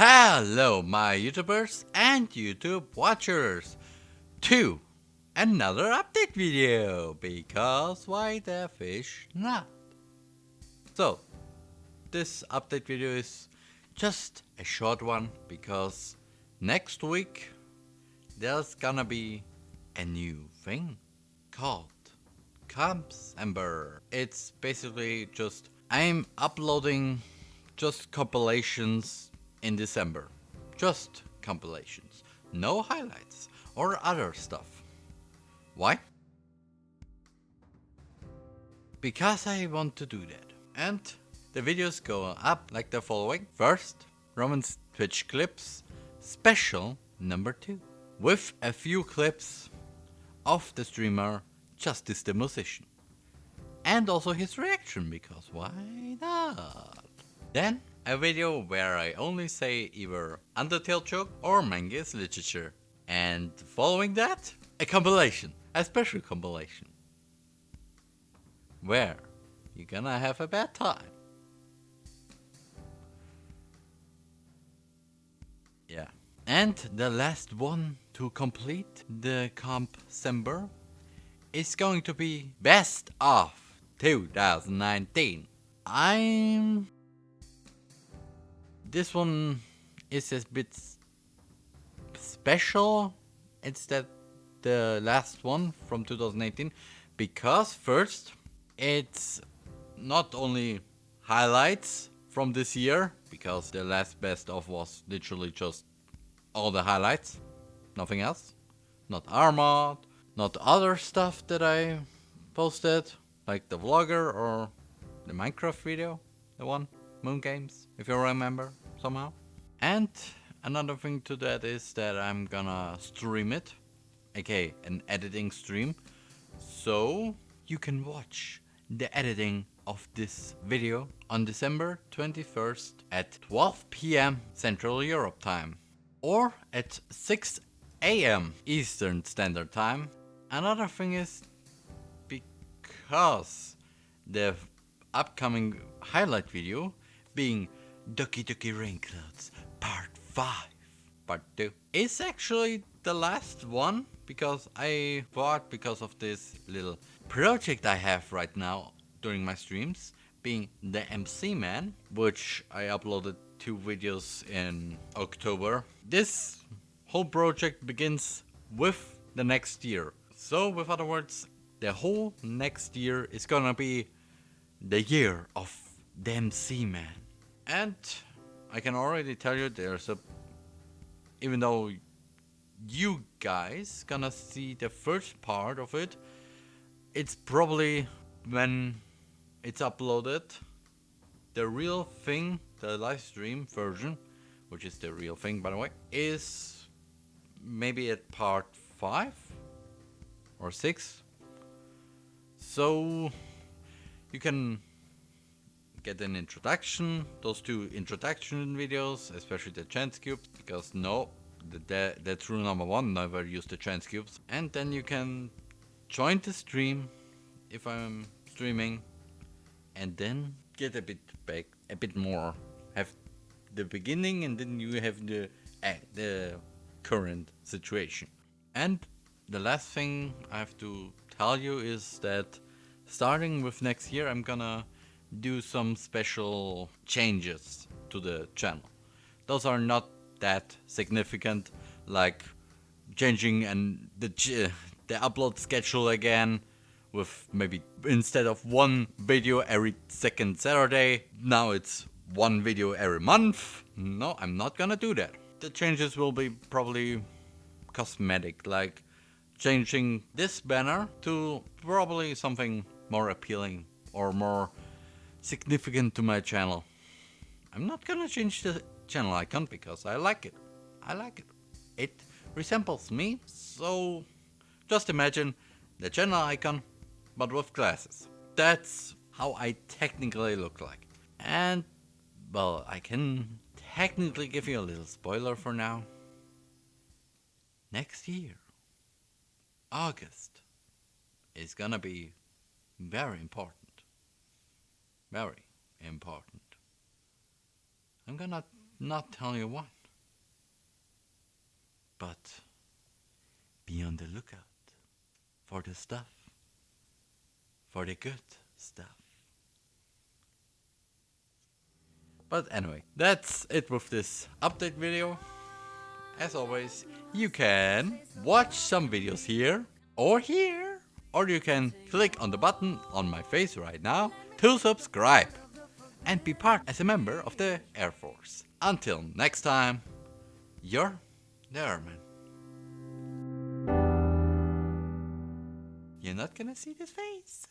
Hello, my YouTubers and YouTube watchers, to another update video, because why the fish not? So, this update video is just a short one, because next week there's gonna be a new thing called Compsember. It's basically just, I'm uploading just compilations in December. Just compilations. No highlights or other stuff. Why? Because I want to do that. And the videos go up like the following. First, Roman's Twitch clips, special number 2. With a few clips of the streamer Justice the Musician. And also his reaction, because why not? Then a video where I only say either Undertale joke or Manga's literature. And following that, a compilation, a special compilation. Where you're gonna have a bad time. Yeah. And the last one to complete the comp Sember is going to be best of 2019. I'm this one is a bit special. Instead the last one from 2018 because first it's not only highlights from this year because the last best of was literally just all the highlights nothing else. Not Armad not other stuff that I posted like the vlogger or the Minecraft video the one Moon Games, if you remember somehow. And another thing to that is that I'm gonna stream it, aka an editing stream. So you can watch the editing of this video on December 21st at 12 p.m. Central Europe time or at 6 a.m. Eastern Standard Time. Another thing is because the upcoming highlight video being Doki Doki Rain Part 5. Part 2 is actually the last one because I thought because of this little project I have right now during my streams being the MC Man which I uploaded two videos in October. This whole project begins with the next year. So with other words the whole next year is gonna be the year of the MC Man. And I can already tell you there's a... Even though you guys gonna see the first part of it, it's probably when it's uploaded, the real thing, the live stream version, which is the real thing by the way, is maybe at part 5 or 6. So you can get an introduction, those two introduction videos, especially the chance cubes, because no, the, the, that's rule number one, never use the chance cubes. And then you can join the stream if I'm streaming and then get a bit back, a bit more, have the beginning and then you have the, uh, the current situation. And the last thing I have to tell you is that starting with next year I'm gonna do some special changes to the channel. Those are not that significant, like changing and the the upload schedule again with maybe instead of one video every second Saturday, now it's one video every month. No, I'm not gonna do that. The changes will be probably cosmetic, like changing this banner to probably something more appealing or more significant to my channel. I'm not gonna change the channel icon because I like it. I like it. It resembles me, so just imagine the channel icon, but with glasses. That's how I technically look like. And, well, I can technically give you a little spoiler for now. Next year, August, is gonna be very important very important. I'm gonna not tell you what. But be on the lookout for the stuff, for the good stuff. But anyway, that's it with this update video. As always, you can watch some videos here or here, or you can click on the button on my face right now to subscribe and be part as a member of the Air Force. Until next time, you're the airman. You're not gonna see this face.